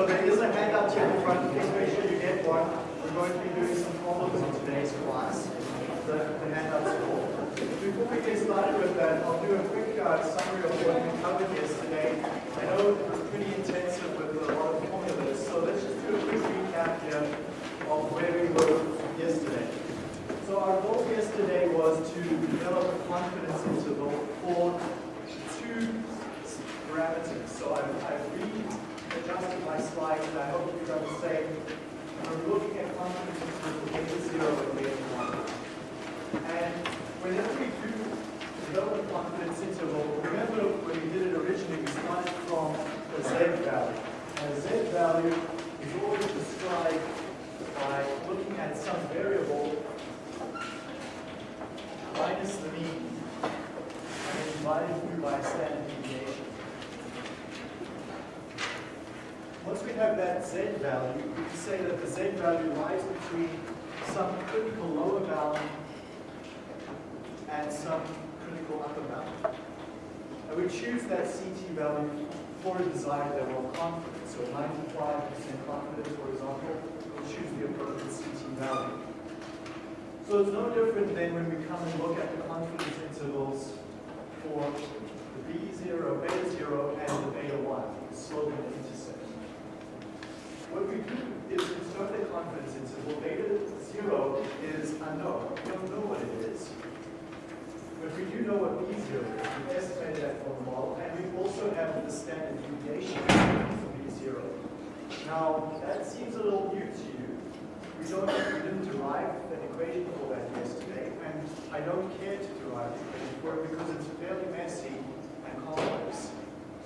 So there is a handout here in front. Please make sure you get one. We're going to be doing some problems in today's class. The, the handout's full. Before we get started with that, I'll do a quick uh, summary of what we covered yesterday. I know it was pretty intensive with a lot of formulas, so let's just do a quick recap here of where we were yesterday. So our goal yesterday was to develop a confidence interval for two parameters. So I've, I've readjusted my slides and I hope you've done the same. We're looking at confidence intervals beta 0 and beta 1. And whenever we do develop a confidence interval, remember when we did it originally, we started from a z value. And z value is always described by looking at some variable minus the mean and divided through by standard deviation. Once we have that z value, we can say that the z value lies between some critical lower bound and some critical upper bound. And we choose that CT value for a desired level of confidence. So 95% confidence, for example, we'll choose the appropriate CT value. So it's no different than when we come and look at the confidence intervals for the B0, beta 0, and the beta 1, slope and intercept. What we do is construct a confidence interval. Beta 0 is unknown. We don't know what it is. But we do know what B0 is. We've estimated that from the model, and we also have the standard deviation for B0. Now, that seems a little new to you. We don't we didn't derive an equation for that yesterday, and I don't care to derive the equation for it because it's fairly messy and complex.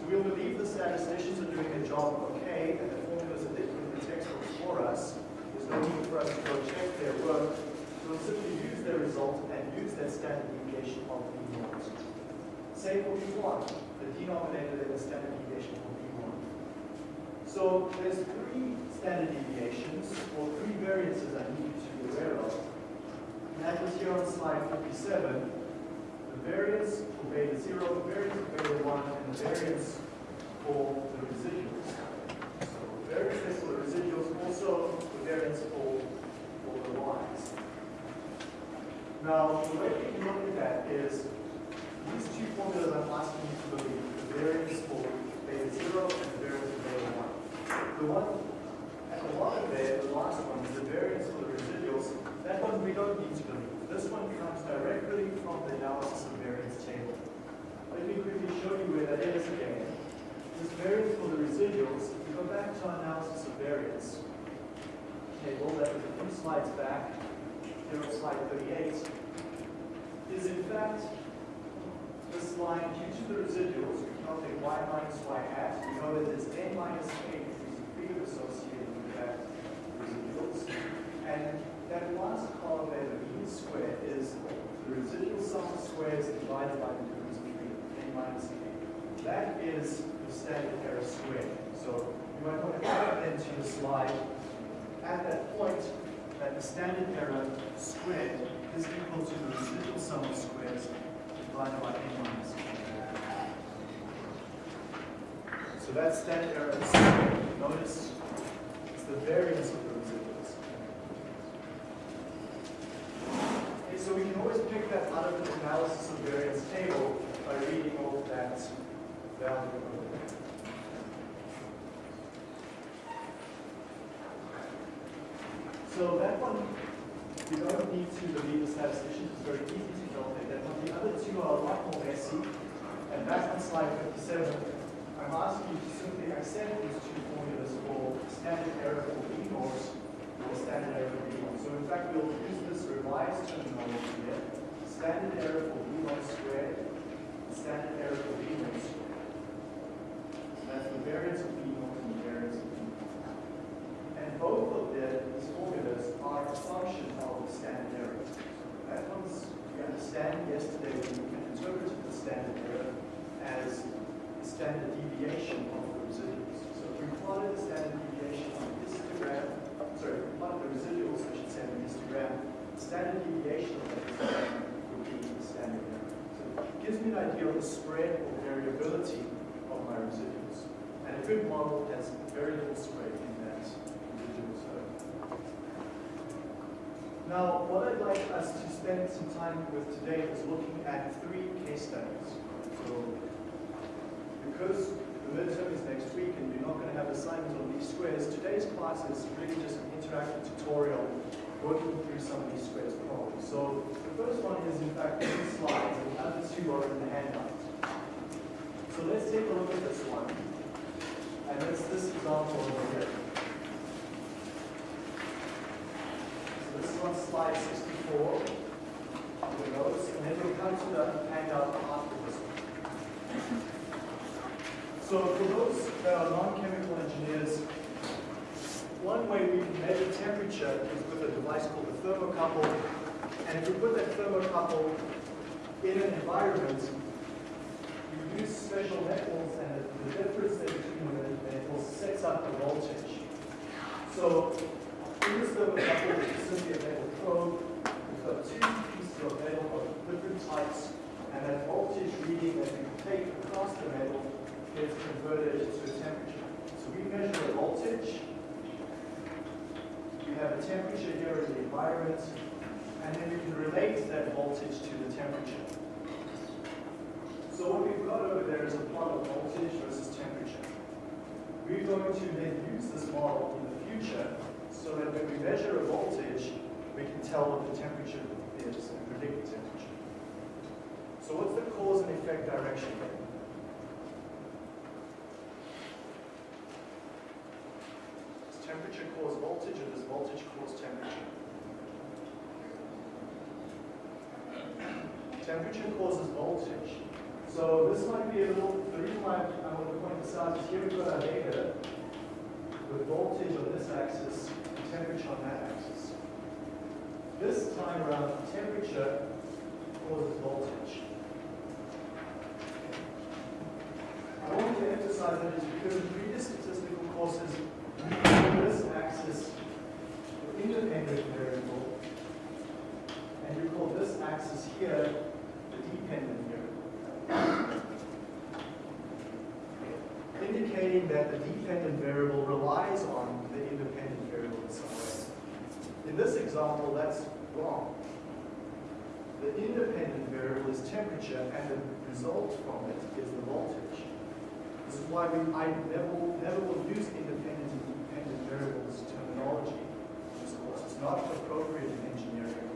So we'll believe the statisticians are doing their job okay, and the formulas that they are in the textbooks for us. There's no need for us to go check their work. We'll simply use their result and use that standard deviation of B0. Same for B1, the denominator and the standard deviation for B1. So there's three standard deviations, or three variances I need you to be aware of. And that was here on slide 57. The variance for beta 0, the variance for beta 1, and the variance for the residuals. So variance for the residuals, also the variance for, for the y's. Now, the way we can look at that is these two formulas I'm asking you to believe, the variance for beta 0 and the variance for beta 1. The one at the bottom there, the last one, is the variance for the residuals. That one we don't need to believe. This one comes directly from the analysis of variance table. Let me quickly show you where that is again. This variance for the residuals, if you go back to our analysis of variance table, that was a few slides back, here on slide 38, is in fact this line due to the residuals, we calculate y minus y hat. We know that there's n minus k of freedom associated with that residuals. And that last column there, the mean square, is the residual sum of squares divided by the of freedom, n minus k. That is the standard error squared. So you might want to add that into the slide. At that point, that the standard error squared is equal to the residual sum of squares divided by n minus k. So that's standard error squared. Notice it's the variance of the residuals. Okay, so we can always pick that out of the analysis of variance table by reading off that value over there. So that one, you don't need to believe the statisticians, it's very easy to calculate that one. The other two are a lot more messy. And back on slide 57, I'm asking you to simply accept these two formulas for standard error for B norms or standard error for B norms. So in fact, we'll use this revised terminology here. Standard error for B norm squared, standard error for B norm squared. So that's the variance of B norms and the variance of B norms. And both standard deviation of the residuals. So if we plotted the standard deviation on the histogram, sorry, if we plotted the residuals, I should say, on the histogram, the standard deviation of the histogram would be the standard error. So it gives me an idea of the spread or variability of my residuals. And a good model has very little spread in that residual zone. Now, what I'd like us to spend some time with today is looking at three case studies. So because the midterm is next week and you're not going to have assignments on least squares, today's class is really just an interactive tutorial working through some of least squares problems. So, the first one is in fact these slides, and the other two are in the handout. So let's take a look at this one. And it's this example over here. So this is on slide 64. The notes, and then we'll come to the handout after this one. So for those that are non-chemical engineers, one way we can measure temperature is with a device called a thermocouple. And if we put that thermocouple in an environment, we use special metals and the difference between the metals sets up the voltage. So in this thermocouple, is simply a metal probe, we've got two pieces of metal of different types, and that voltage reading that we take across the metal gets converted to a temperature. So we measure the voltage, we have a temperature here environment, and then we can relate that voltage to the temperature. So what we've got over there is a plot of voltage versus temperature. We're going to then use this model in the future so that when we measure a voltage, we can tell what the temperature is and predict the temperature. So what's the cause and effect direction here? Does temperature cause voltage or does voltage cause temperature? Temperature causes voltage. So this might be a little, the reason why I want to point this out is here we've got our data with voltage on this axis and temperature on that axis. This time around, temperature causes voltage. I want to emphasize that it's because in previous statistical courses, we call this axis the independent variable, and you call this axis here the dependent variable. Indicating that the dependent variable relies on the independent variable in some way. In this example, that's wrong. The independent variable is temperature, and the result from it is the voltage. This is why we, I never, never will use independent and dependent variables terminology in this course. It's not appropriate in engineering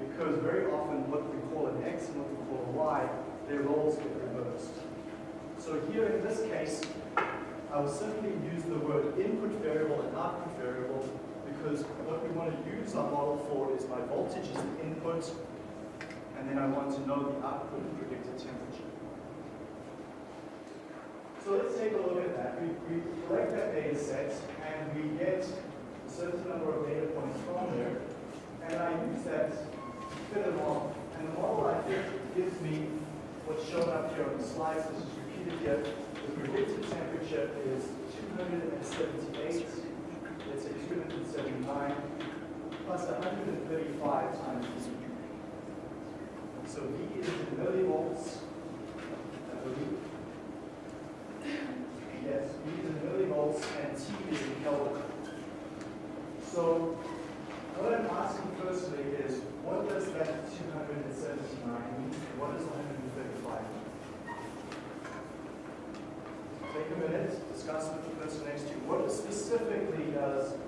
because very often what we call an X and what we call a Y, their roles get reversed. So here in this case, I will simply use the word input variable and output variable because what we want to use our model for is my voltage is the input, and then I want to know the output predicted temperature. So let's take a look at that. We, we collect that data set and we get a certain number of data points from there, and I use that to fit a model. And the model I think gives me what's shown up here on the slides, this is repeated here. The predicted temperature is 278, let's say 279, plus 135 times V. So V is in millivolts, I believe. Yes, V is in millivolts and T is in Kelvin. So what I'm asking firstly is, what does that 279 mean? What is 135 mean? Take a minute, discuss with the person next to you. What specifically does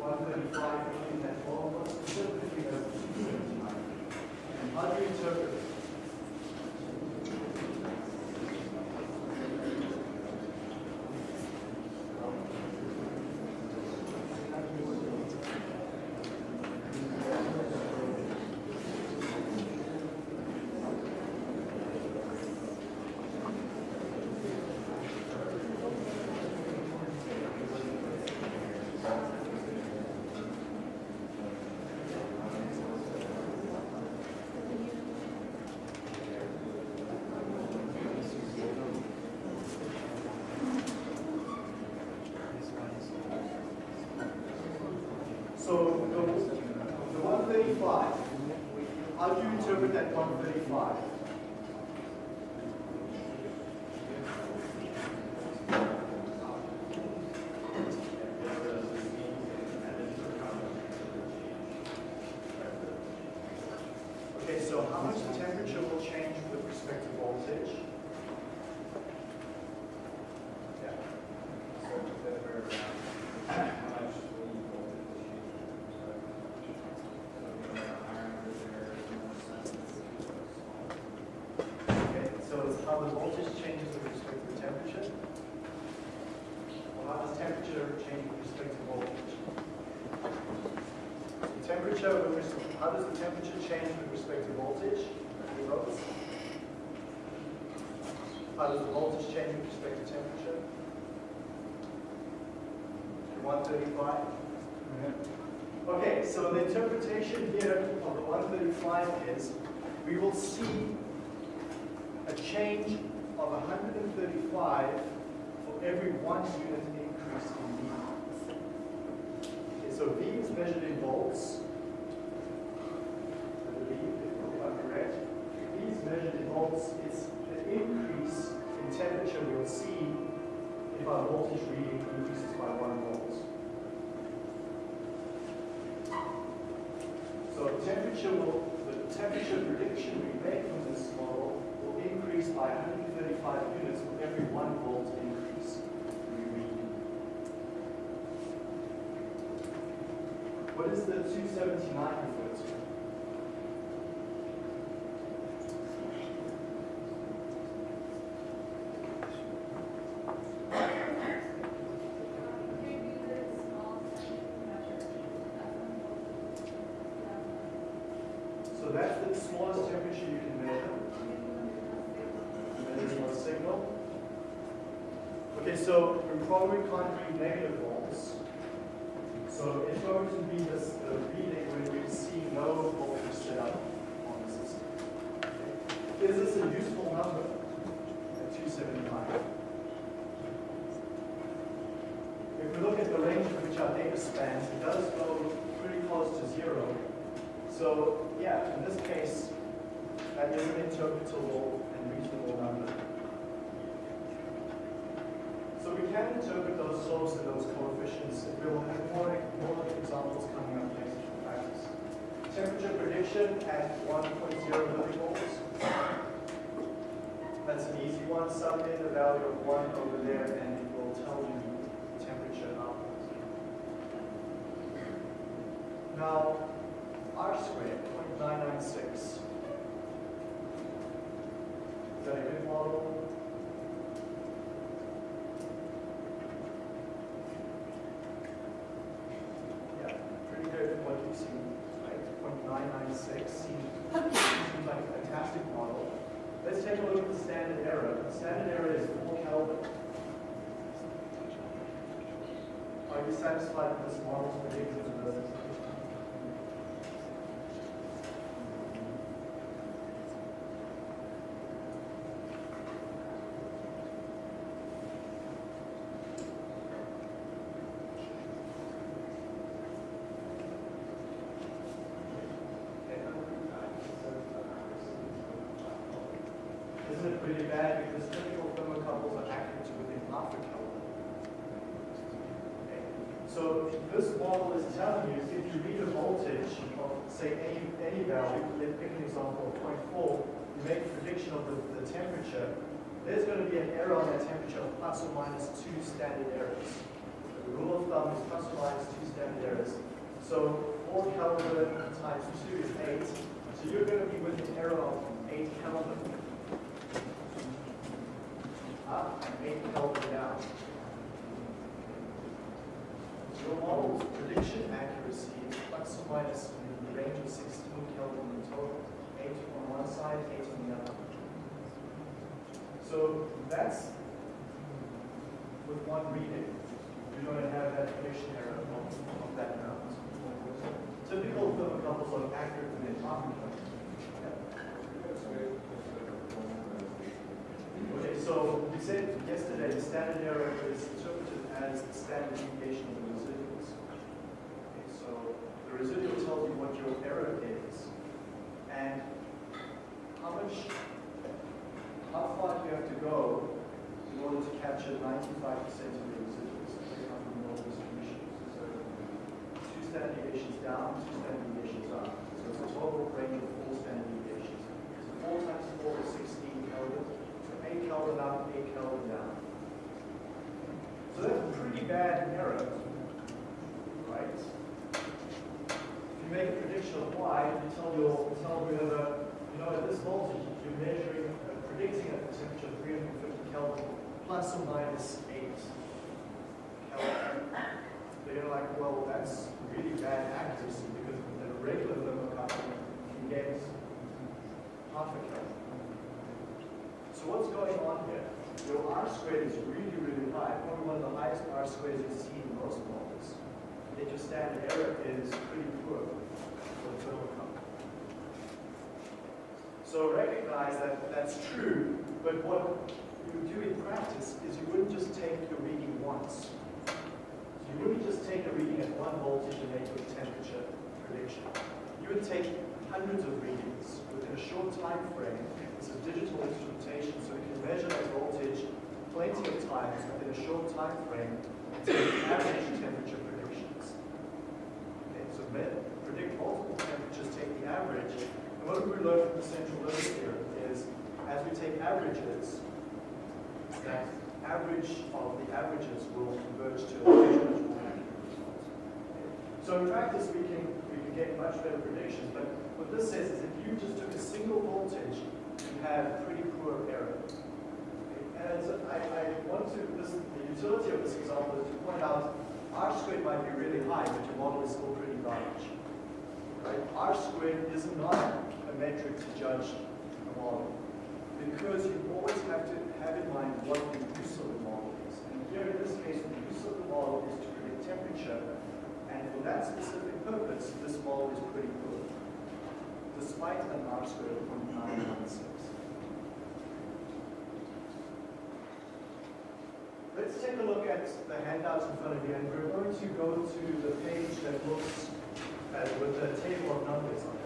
135 mean that? What specifically does 279 mean? And how do you interpret it? So the, the 135, how do you interpret that 135? Temperature, how does the temperature change with respect to voltage? How does the voltage change with respect to temperature? 135? Okay, so the interpretation here of the 135 is we will see a change of 135 for every one unit increase in V. Okay, so V is measured in volts. Voltage reading increases by one volt. So temperature will, the temperature prediction we make from this model will increase by 135 units for every one volt increase we read. What is the 279 refer to? So that's the smallest temperature you can measure. And there's no signal. Okay, so we're probably can't read negative volts. So it's going to be this the reading when we see no voltage set up on the system. Okay. Is this a useful number at 275? If we look at the range in which our data spans, it does go pretty close to zero. So, yeah, in this case, that is an interpretable and reasonable number. We can interpret those slopes and those coefficients. If we'll have more, more examples coming up next in practice. Temperature prediction at 1.0 millivolts. That's an easy one. Sub in the value of 1 over there and it will tell you temperature output. Now, R squared, 0.996. Is that a good model? Yeah, pretty good from what you've seen, right? 0.996 seems seems like a fantastic model. Let's take a look at the standard error. The standard error is 4 Kelvin. Are you satisfied with this model's prediction of Isn't it pretty bad because typical thermocouples are accurate to within half a Kelvin? Okay. So this model is telling you if you read a voltage of say any, any value, let's pick an example of 0.4, you make a prediction of the, the temperature, there's going to be an error on that temperature of plus or minus two standard errors. The rule of thumb is plus or minus two standard errors. So 4 Kelvin times 2 is 8. So you're going to be with an error of 8 Kelvin. Up 8 Kelvin down. Your model's prediction accuracy is plus or minus in the range of 16 Kelvin in total. 8 on one side, 8 on the other. So that's with one reading. You're going to have that prediction error of, of that amount. Typical thermocouples are accurate half a Kelvin. Okay, so we said yesterday the standard error is interpreted as the standard deviation of the the residual tells you what your error is and how much, how far do you have to go in order to capture 95% of your residuals that come from normal distribution. So two standard deviations down, two standard deviations up. So it's a total range of four standard deviations. So 4 times 4 is 16 Kelvin. So 8 Kelvin up, 8 Kelvin down. So that's a pretty bad error, right? You make a prediction of y, you tell your tell whether, you know, at this voltage, you're measuring, uh, predicting at the temperature of 350 Kelvin plus or minus 8 Kelvin. They're like, well, that's really bad accuracy because the a regular thermocouple, you get half a kelvin. So what's going on here? Your R squared is really, really high, probably one of the highest R squares you've seen in most models. Yet your standard error is pretty poor for the total thermocouple. So recognize that that's true, but what you do in practice is you wouldn't just take your reading once. You wouldn't just take a reading at one voltage and make a temperature prediction. You would take hundreds of readings within a short time frame. This is digital instrumentation, so we can measure that voltage plenty of times within a short time frame to average temperature. So predict multiple temperatures, take the average. And what we learned from the central limit theorem is as we take averages, that average of the averages will converge to a result. So in practice, we can we can get much better predictions. But what this says is if you just took a single voltage, you have pretty poor error. And I, I want to this the utility of this example is to point out R squared might be really high, but your model is still large. Right? R squared is not a metric to judge a model because you always have to have in mind what the use of the model is. And here in this case, the use of the model is to predict temperature, and for that specific purpose, this model is pretty good, despite an R squared of 0.916. Let's take a look at the handouts in front of you, and we're going to go to the page that looks at, with a table of numbers on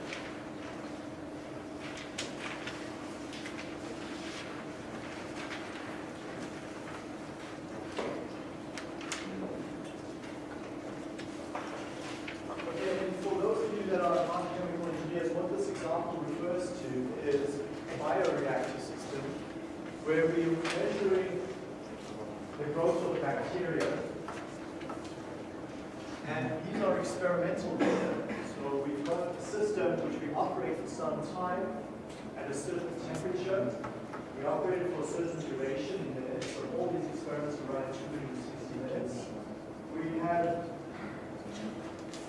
operated for a certain duration in minutes, so all these experiments were run 260 minutes. We had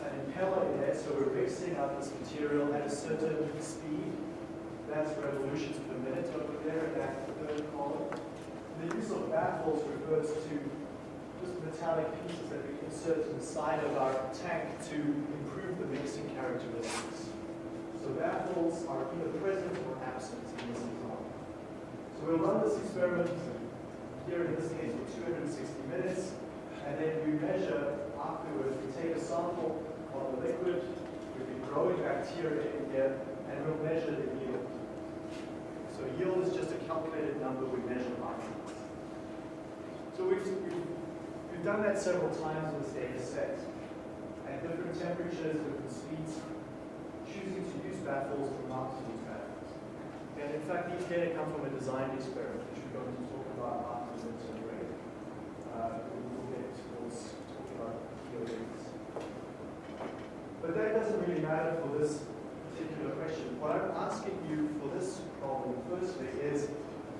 an impeller in there, so we're mixing up this material at a certain speed. That's revolutions per minute over there in that third column. The use of baffles refers to just metallic pieces that we insert inside of our tank to improve the mixing characteristics. So baffles are either present or it. we'll run this experiment here in this case for 260 minutes, and then we measure afterwards, we take a sample of the liquid with the growing bacteria in here, and we'll measure the yield. So yield is just a calculated number we measure afterwards. So we've, we've, we've done that several times in this data set. At different temperatures, different speeds, choosing to use baffles or not and in fact, these data come from a design experiment, which we're going to talk about after the break. Uh, we'll get towards talk about. But that doesn't really matter for this particular question. What I'm asking you for this problem, firstly, is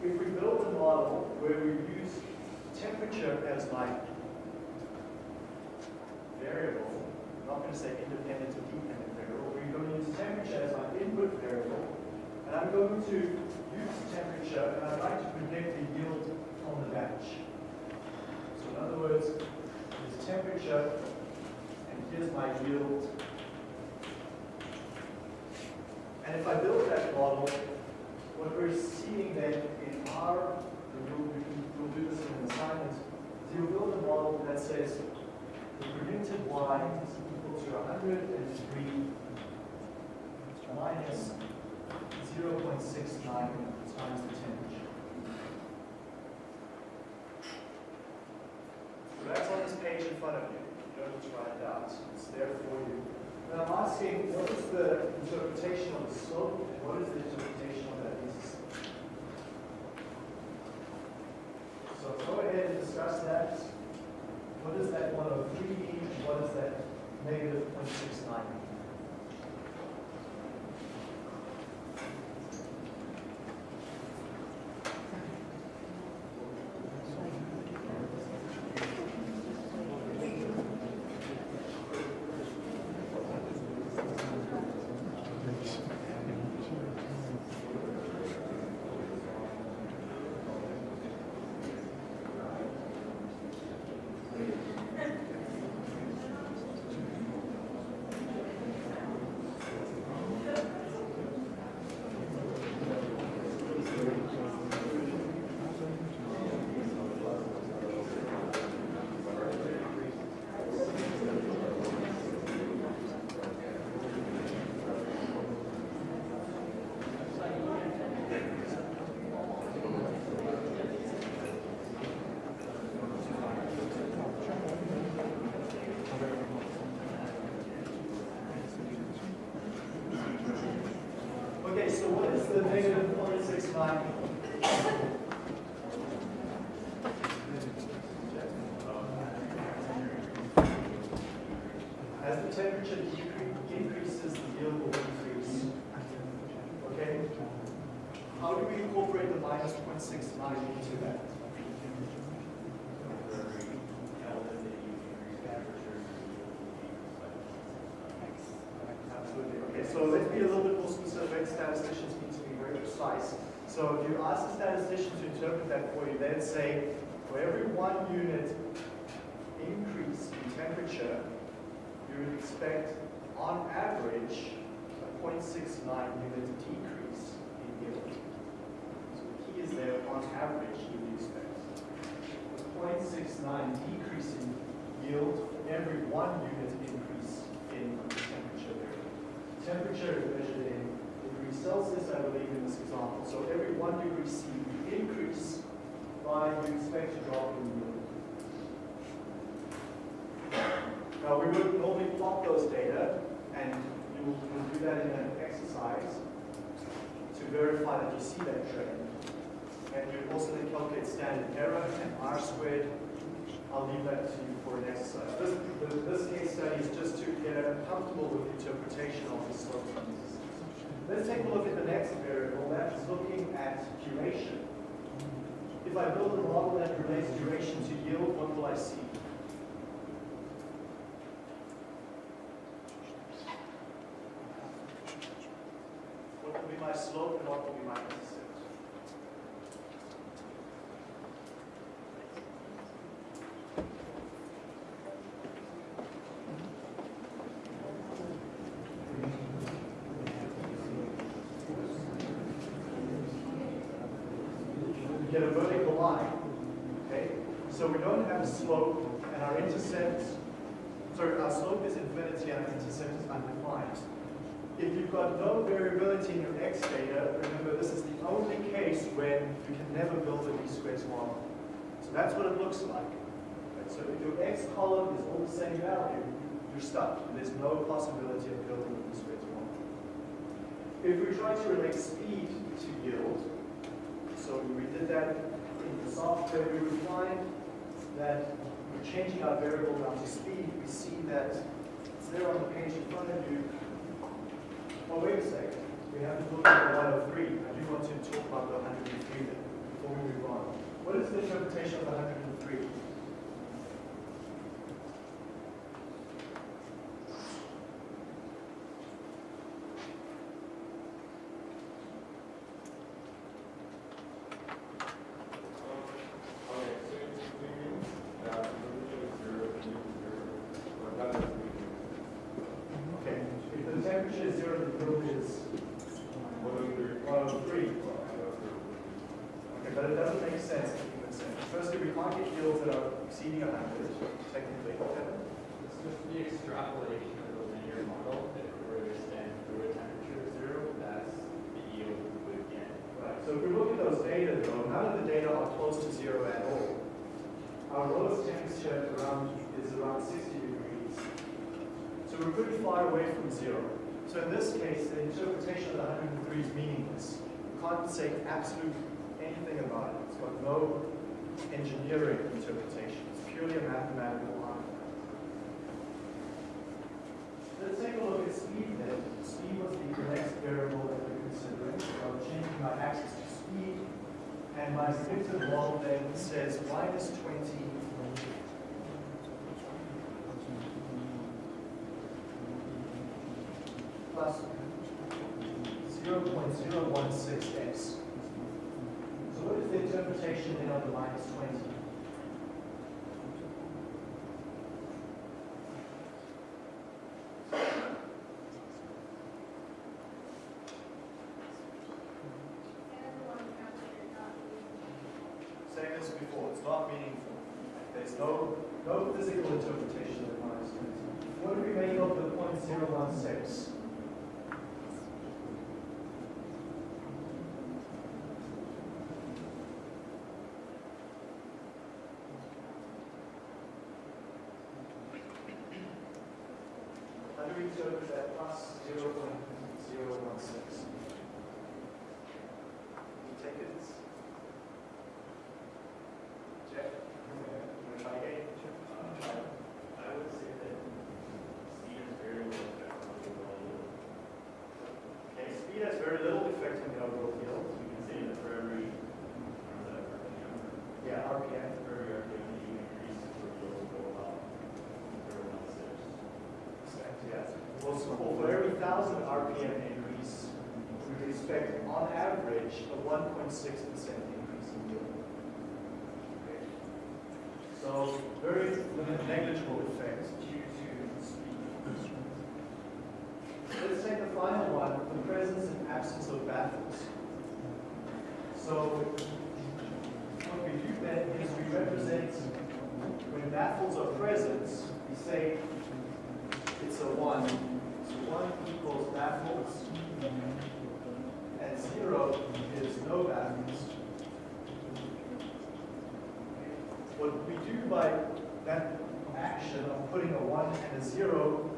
if we build a model where we use temperature as my variable, I'm not going to say independent or dependent variable, we're going to use temperature as my input variable, and I'm going to use temperature, and I'd like to predict the yield on the batch. So in other words, there's temperature, and here's my yield. And if I build that model, what we're seeing then in R, we'll, we'll do this in an assignment, is you'll build a model that says the predicted y is equal to 103 minus 0.69 times the temperature. So that's on this page in front of you. You don't need to write it out. It's there for you. And I'm asking, what is the interpretation of the slope, and what is the interpretation of that? So go ahead and discuss that. What is that 103 mean, what does that negative 0.69 mean? the negative 0.69? As the temperature increases, the yield will increase. Okay? How do we incorporate the minus 0.69 into that? Absolutely. Okay, so let's be a little bit more specific. Statisticians need to be very precise. So if you ask a statistician to interpret that for you, they'd say for every one unit increase in temperature, you would expect on average a 0.69 unit decrease in yield. So the key is there, on average, you would expect a 0.69 decrease in yield for every one unit increase in temperature variable. Temperature is measured in degrees Celsius, I believe, in this example. So every one degree C increase by you expect a drop in yield. Now, we would normally plot those data, and you will do that in an exercise to verify that you see that trend. And you also then calculate standard error and R squared. I'll leave that to you for an exercise. This, this case study is just to get comfortable with interpretation of the slope. Let's take a look at the next variable, that's looking at duration. If I build a model that relates duration to yield, what will I see? What will be my slope and what will be my intercept? Get a vertical line, okay? So we don't have a slope and our intercept, sorry, our slope is infinity and our intercept is undefined. You've no variability in your x data, remember this is the only case when you can never build a least squares model. So that's what it looks like. Right, So if your x column is all the same value, you're stuck. There's no possibility of building a least squares model. If we try to relate speed to yield, so we did that in the software, we would find that we're changing our variable down to speed. We see that it's there on the page in front of you. Oh, wait a second. We have to look at the 103. I do want to talk about the 103 then, before we move on. What is the interpretation of the 103? Okay, if the temperature is zero, the yield is 103. Okay, but it doesn't make sense in human sense. Firstly, we can't get yields that are exceeding 100, technically. It's just the extrapolation of the linear model that if we were to extend through a temperature of zero, that's the yield we would get. Right, so if we look at those data though, none of the data are close to zero at all. Our lowest temperature around is around 60 degrees. So we're pretty far away from zero. So in this case, the interpretation of the 103 is meaningless. We can't say absolute anything about it. It's got no engineering interpretation. It's purely a mathematical artifact. Let's take a look at speed then. Speed was the next variable that we're considering. So I'm changing my axis to speed. And my predictive model then says minus 20 plus 0.016x. So what is the interpretation then of the minus 20? shows that plus 0 0.016. Jeff? Yeah. Uh, I, I would say that speed has very little effect on the overall. Okay, speed has very little effect on the overall yield. Can that for every yeah, RPM. RPM, you increase the yield up. Yeah. So for every thousand RPM increase, we would expect on average a one point six percent increase in yield. Okay. So very negligible effect due to speed. Let's take the final one, the presence and absence of baffles. So what we do then is we represent when baffles are present, we say it's a one. So one equals baffles, and zero is no baffles. What we do by that action of putting a one and a zero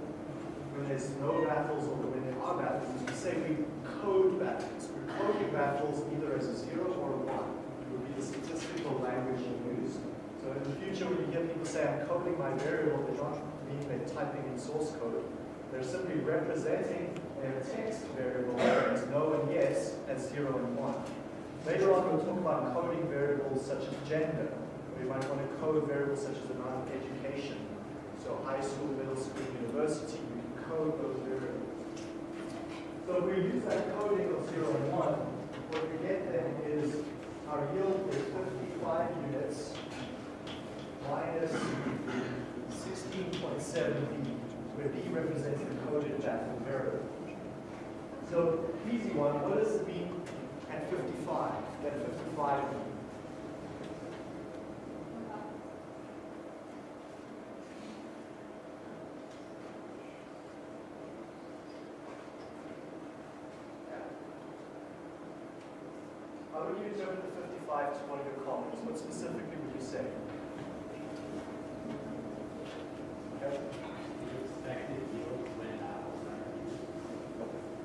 when there's no baffles or when there are baffles is we say we code baffles. We're coding baffles either as a zero or a one. It would be the statistical language you use. So in the future, when you hear people say, I'm coding my variable, they don't mean they're typing in source code. They're simply representing their text variable as no and yes as zero and one. Later on, we'll talk about coding variables such as gender. We might want to code variables such as amount of education. So high school, middle school, university, we can code those variables. So if we use that coding of zero and one, what we get then is our yield is 55 units minus 16.7b, where b represents the coded baffle variable. So easy one, what does it at 55? At 55 How would you interpret the 55 to one of your columns? What specifically would you say? Okay. Expected yield when baffles are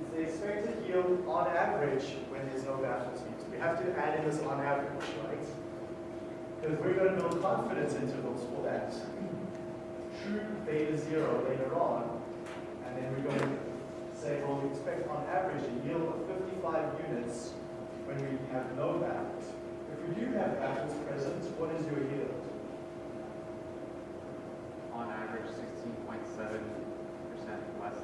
Is the expected yield on average when there's no baffles used? We have to add in this on average, right? Because we're going to build confidence intervals for that. True beta zero later on, and then we're going to say, well, we expect on average a yield of 55 units when we have no baffles. If we do have baffles present, what is your yield? on average sixteen point seven percent less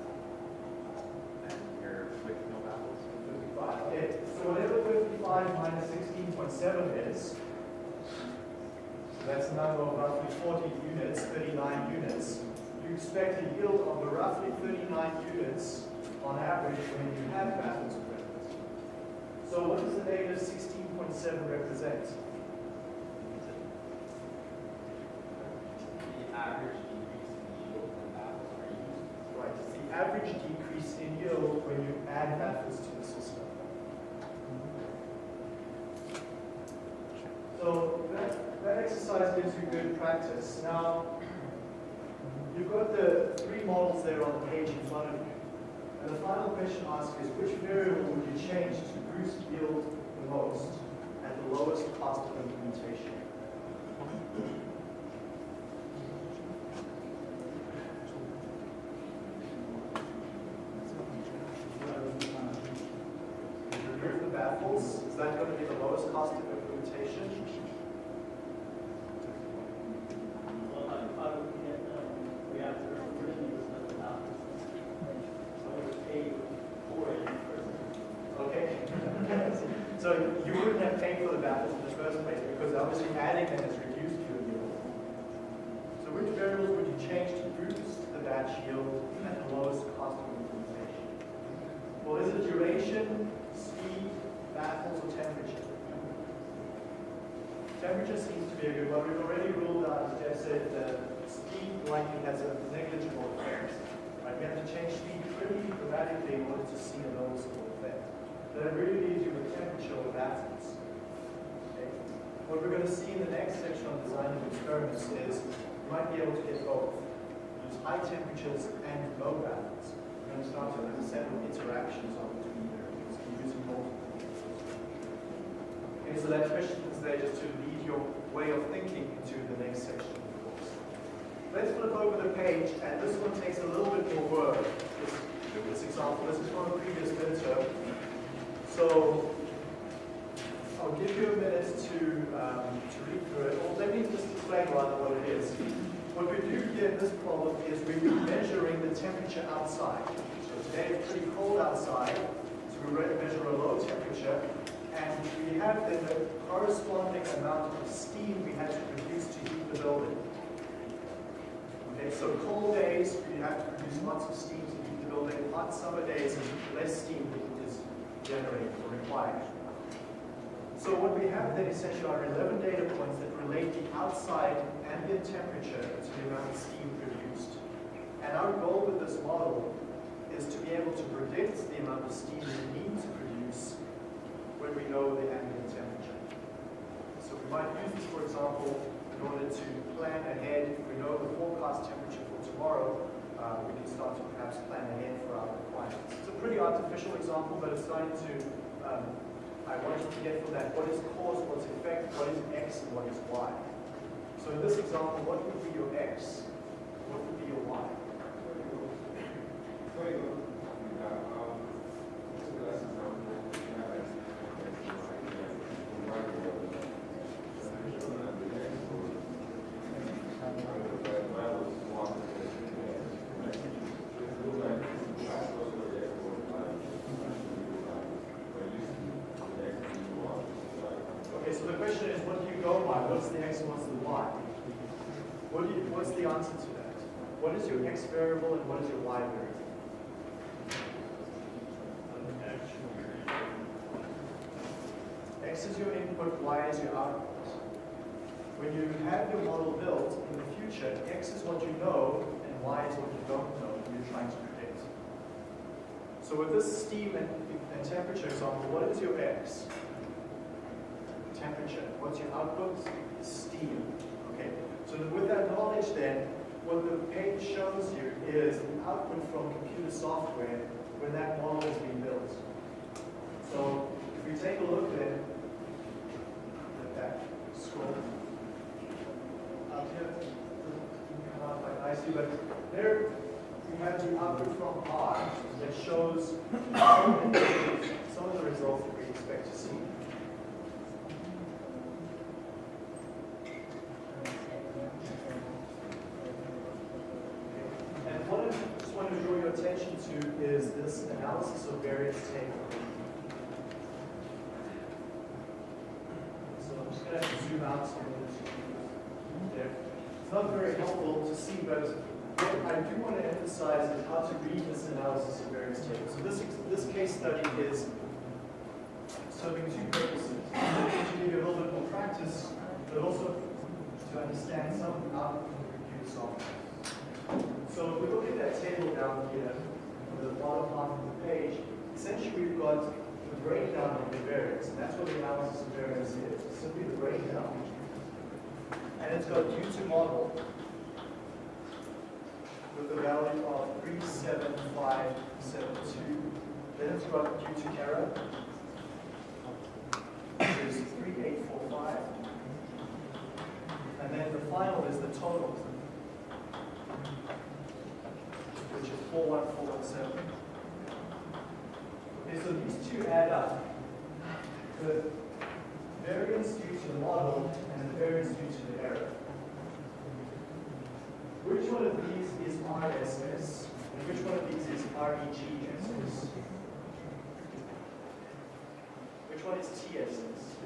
than your with no baffles. 55. Okay, so whatever 55 minus 16.7 is, so that's a number of roughly 40 units, 39 units. You expect a yield of the roughly 39 units on average when you have baffles present. So what does the negative 16.7 represent? The average decrease in yield when baffles are used. Right, it's the average decrease in yield when you add baffles to the system. So that, that exercise gives you good practice. Now, you've got the three models there on the page in front of you. And the final question asked is, which variable would you change to boost yield the most at the lowest cost of implementation? Remove the baffles, is that going to be the lowest cost of implementation? Well, I, I would get, um, we have to originally was not allowed. So I would pay for it first. Okay. So you wouldn't have paid for the baffles in the first place because obviously adding them has reduced your yield. So which variables would you change to yield at the lowest cost of implementation? Well, is it duration, speed, baffles, or temperature? Temperature seems to be a good one. We've already ruled out, as Jeff said, that speed likely has a negligible effect. Right? We have to change speed pretty dramatically in order to see a noticeable effect. That really leaves you with temperature or baffles. Okay? What we're going to see in the next section on design of experiments is you might be able to get both. High temperatures and low baffles. We're going to start to understand what interactions are between variables using multiple. Okay, so that question is there just to lead your way of thinking into the next section of the course. Let's flip over the page, and this one takes a little bit more work. This, this example, this is from a previous midterm. So I'll give you a minute to, um, to read through it. Also, here in this problem is we're measuring the temperature outside. So today it's pretty cold outside, so we re- measure a low temperature, and we have then the corresponding amount of steam we had to produce to heat the building. Okay, so cold days, we have to produce lots of steam to heat the building. Hot summer days, less steam is generated or required. So what we have then essentially are 11 data points that relate the outside ambient temperature of steam produced. And our goal with this model is to be able to predict the amount of steam we need to produce when we know the ambient temperature. So we might use this, for example, in order to plan ahead. If we know the forecast temperature for tomorrow, uh, we can start to perhaps plan ahead for our requirements. It's a pretty artificial example, but it's starting to um, I want you to get from that what is cause, what's effect, what is x, and what is y. So in this example, what would be your x? What would be your y? Okay, so the question is, what do you go by? What's the x and what's the y? What do you, what's the answer to that? What is your x variable and what is your y variable? X is your input, y is your output. When you have your model built in the future, x is what you know and y is what you don't know and you're trying to predict. So with this steam and, and temperature example, what is your x? temperature. What's your output? Steam. Okay. So with that knowledge then, what the page shows you is the output from computer software when that model is being built. So if we take a look then at that scroll out here, doesn't come out quite nicely, but there we have the output from R that shows some of the results that we expect to see. And what I just want to draw your attention to is this analysis of variance table. So I'm just going to zoom out some of this. There. It's not very helpful to see, but what I do want to emphasize is how to read this analysis of variance table. So this, this case study is serving two purposes. To give you a little bit more practice, but also to understand some of the output of computer software. So if we look at that table down here, the bottom half of the page, essentially we've got the breakdown of the variance, and that's what the analysis of variance is, simply the breakdown. And it's got due to model with a value of 37572. Then it's got due to error, which is 3845. And then the final is the total, which is 41417. Okay, so these two add up. The variance due to the model and the variance due to the error. Which one of these is RSS and which one of these is REGSS? Which one is TSS?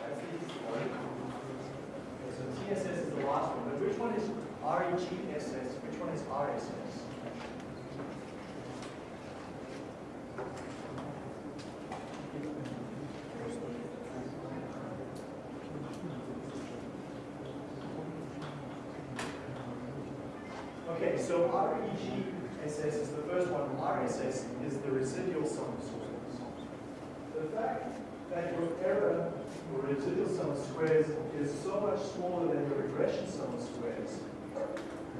That's the easy one. Okay, so TSS is the last one, but which one is REGSS? Which one is RSS? Okay, so REGSS is the first one. RSS is the residual sum of squares. The fact that your error or residual sum of squares is so much smaller than your regression sum of squares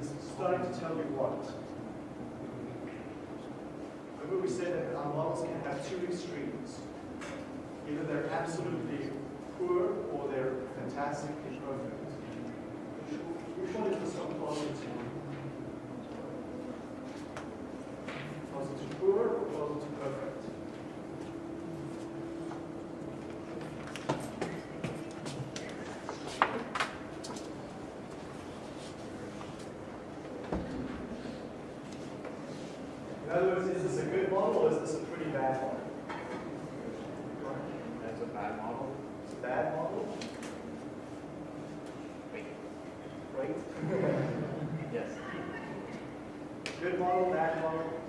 is starting to tell you what? Remember we said that our models can have two extremes. Either they're absolutely poor or they're fantastically perfect. Which, one is this one closer poor perfect. In other words, is this a good model or is this a pretty bad model? That's a bad model. It's a bad model? Wait. Right? yes. Good model, bad model?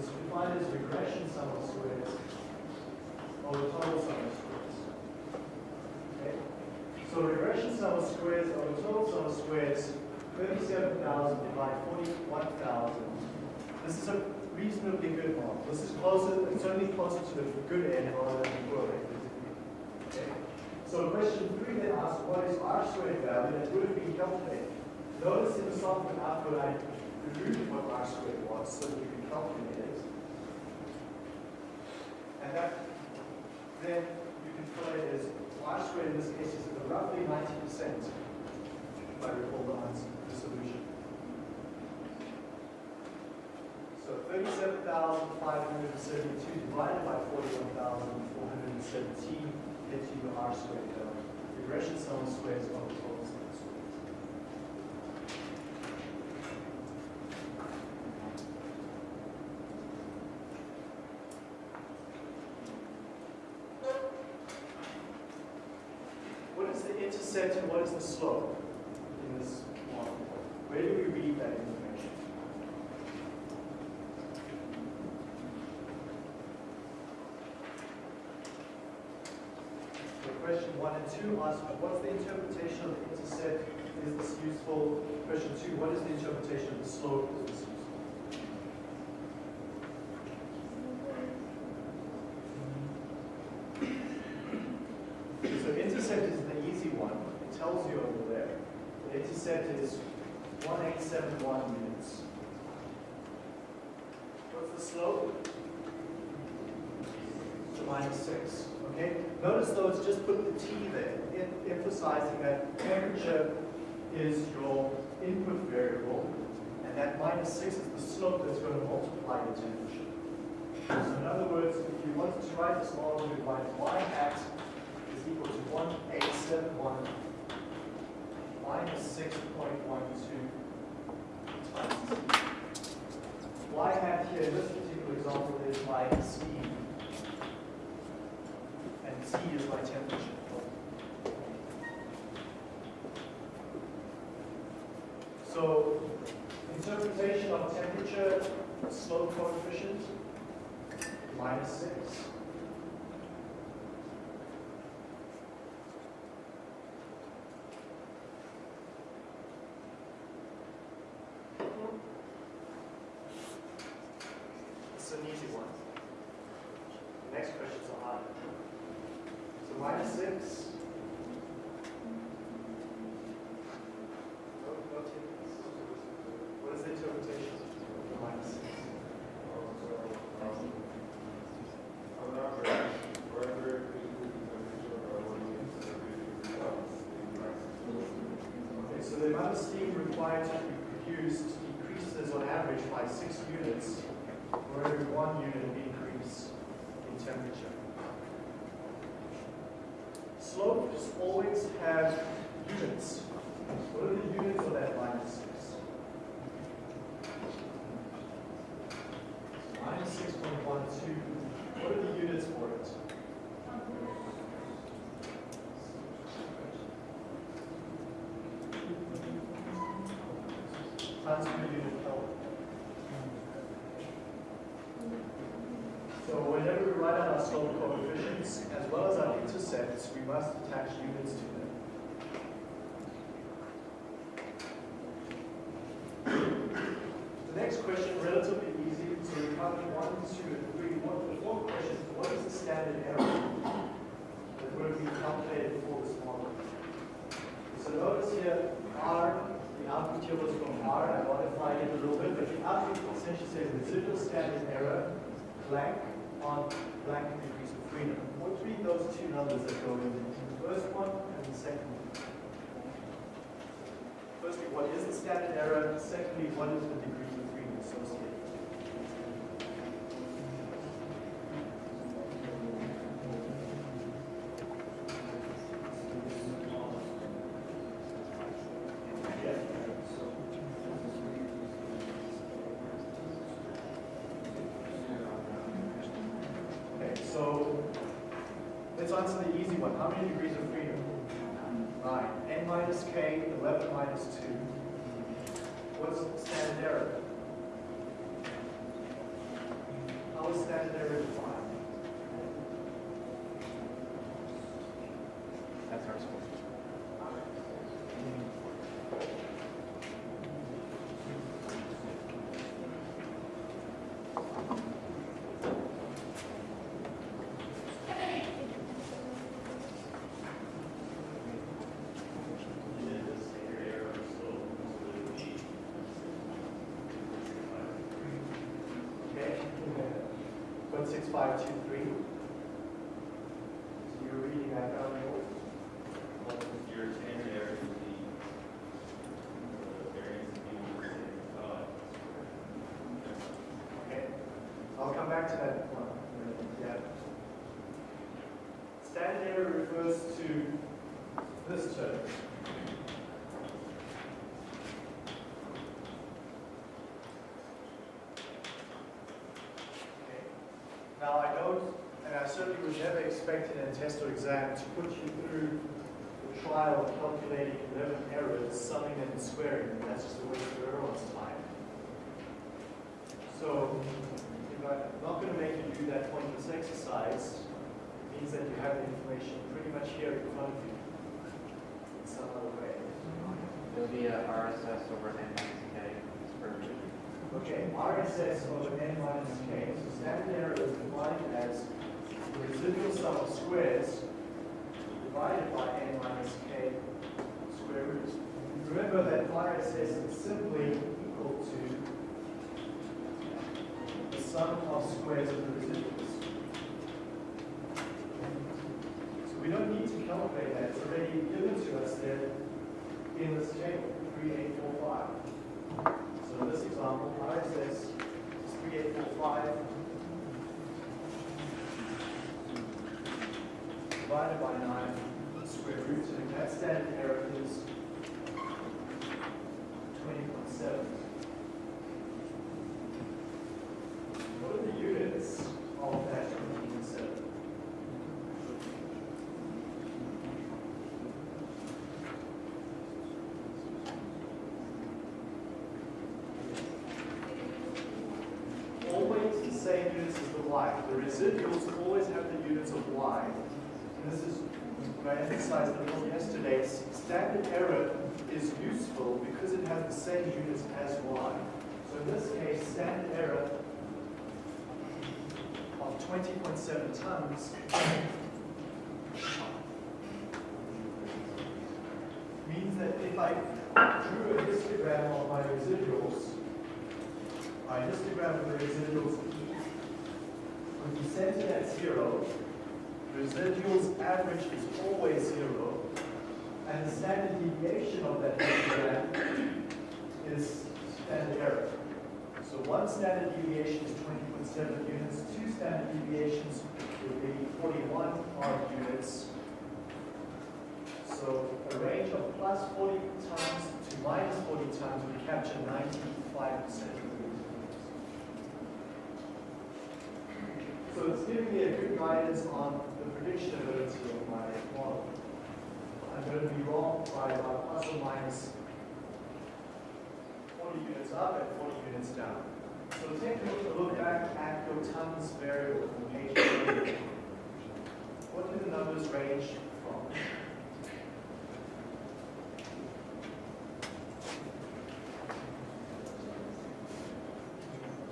Was defined as regression sum of squares the total sum of squares. Okay? So regression sum of squares the total sum of squares, thirty-seven thousand divided forty-one thousand. This is a reasonably good model. This is closer, it's only closer to the good end rather than the poor end. Okay? So question three then asks, what is R squared value that would have been calculated? Notice in the software output I removed what R squared was so that you can calculate it. Then you can put it as R squared in this case is roughly ninety percent, if I recall the answer, the solution. So thirty-seven thousand five hundred and seventy-two divided by forty-one thousand four hundred and seventeen gets you the R squared value. Regression sum squares the of squares. What and what is the slope in this model? Where do we read that information? So question one and two ask, what's the interpretation of the intercept? Is this useful? Question two, what is the interpretation of the slope? Is this useful? So intercept is the easy one. It tells you over there. Intercept is 1871 units. What's the slope? To minus 6. Okay? Notice though, it's just put the T there, em- emphasizing that temperature is your input variable, and that minus 6 is the slope that's going to multiply the temperature. So in other words, if you wanted to write this model, you'd write y hat is equal to 1871 minus 6.12 times t. Y hat here in this particular example is my speed. And T is my temperature. So interpretation of temperature slope coefficient minus 6. It's an easy one. The next questions are hard. So minus six. No, no takers. What is the interpretation of minus six? Okay, so the amount of steam required to be produced decreases on average by six units for every one unit increase in temperature. Slopes always have units. What are the units of that minus six? Minus six point one two. What are the units for it? Tons per unit Kelvin. So whenever we write out our slope coefficients, as well as our intercepts, we must attach units to them. The next question, relatively easy, so we covered one, two, and three. What, the fourth question is, what is the standard error that would be calculated for this model? So notice here, R, the output here was from R, I modified it a little bit, but the output essentially says residual standard error blank on blank degrees of freedom. Be those two numbers that go in, the first one and the second one? firstly, what is the standard error? Secondly, what is the degree of freedom associated? Yeah. Okay, so let's answer the easy one. How many degrees of freedom? Nine. N minus k, 11 minus 2. What's standard error? How is standard error defined? That's our score. Okay? Point six five two three. So you're reading that down there. Your standard error would the variance being the same size. Okay, I'll come back to that one. Yeah. Standard error refers to this term. Okay. Now, I don't, and I certainly would never expect in a test or exam to put you through the trial of calculating 11 errors, summing them and squaring them. That's just a waste of everyone's time. So, if I'm not going to make you do that pointless exercise, it means that you have the information pretty much here in front of you in some other way. It'll be a RSS over n minus k square root. Okay, RSS over n minus k. So standard error is defined as the residual sum of squares divided by n minus k square root. Remember that RSS is simply equal to the sum of squares of the residuals. So we don't need to calculate that. It's already given to us there in this table, 3845. So in this example, RSS is 3845 divided by 9 square root, and that standard error is 20.7. What are the units of that 20.7? always the same units as the y. The residuals always have the units of y. And this is what I emphasized a little yesterday. S- Standard error is useful because it has the same units as y. So in this case, standard error of 20.7 tons means that if I drew a histogram of my residuals, my histogram of the residuals would be centered at zero. Residuals average is always zero. And the standard deviation of that histogram is standard error. One standard deviation is 20.7 units, two standard deviations would be 41 odd units. So a range of plus 40 times to minus 40 times would capture 95% of the. So it's giving me a good guidance on the prediction ability of my model. I'm going to be wrong by about plus or minus 40 units up and 40 units down. So take a look back at your tons variable from page 8. What do the numbers range from?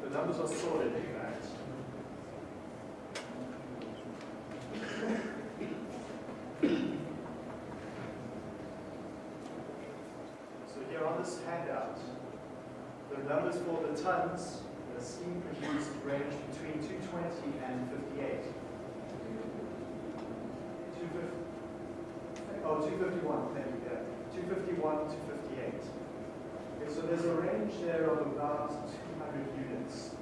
The numbers are sorted, in fact. So here on this handout, the numbers for the tons the scheme produced range between 220 and 58. 250, oh, 251, thank you, yeah. 251 to 58. so there's a range there of about 200 units.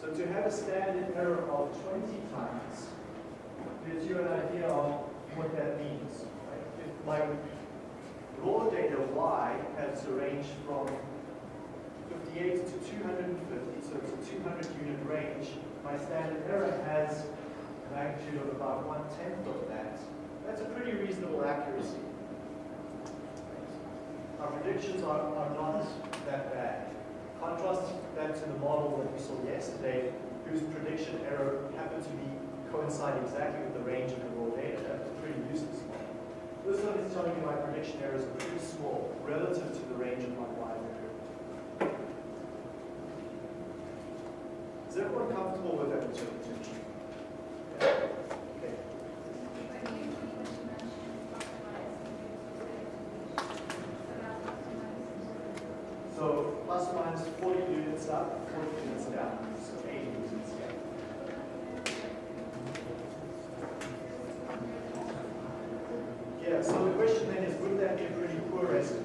So to have a standard error of 20 times gives you an idea of what that means. Right? If my raw data y has a range from 58 to 250, so it's a 200 unit range, my standard error has a magnitude of about one tenth of that. That's a pretty reasonable accuracy. Our predictions are, are not that bad. Contrast that to the model that we saw yesterday, whose prediction error happened to be coincide exactly with the range of the raw data. That's a pretty useless model. This one is telling me my prediction errors are pretty small relative to the range of my y derivative. Is everyone comfortable with that interpretation? So plus or minus 40 units up, 40 units down, so 80 units down. Yeah, so the question then is, would that be a pretty poor estimate?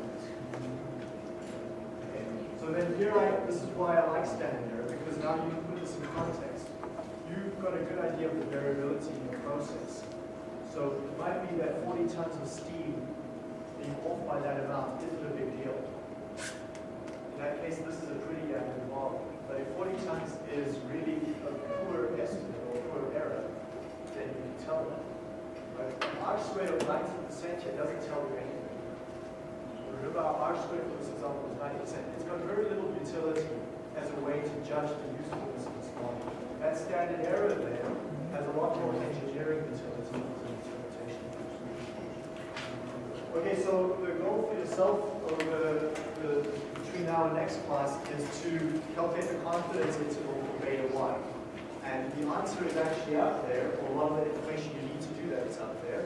Okay, So then here I, this is why I like standard error, because now you this in context. You've got a good idea of the variability in your process. So it might be that 40 tons of steam being off by that amount isn't a big deal. In that case, this is a pretty accurate model. But if 40 tons is really a poor estimate or a poor error, then you can tell that. But an R squared of 90% here doesn't tell you anything. Remember, our R squared for this example is 90%. It's got very little utility as a way to judge the usefulness of this model. That standard error there has a lot more engineering utility than interpretation. Okay, so the goal for yourself over the, between now and next class is to calculate the confidence interval for beta 1. And the answer is actually out there, or a lot of the information you need to do that is out there.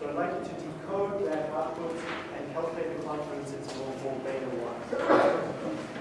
So I'd like you to decode that output and calculate the confidence interval for beta 1.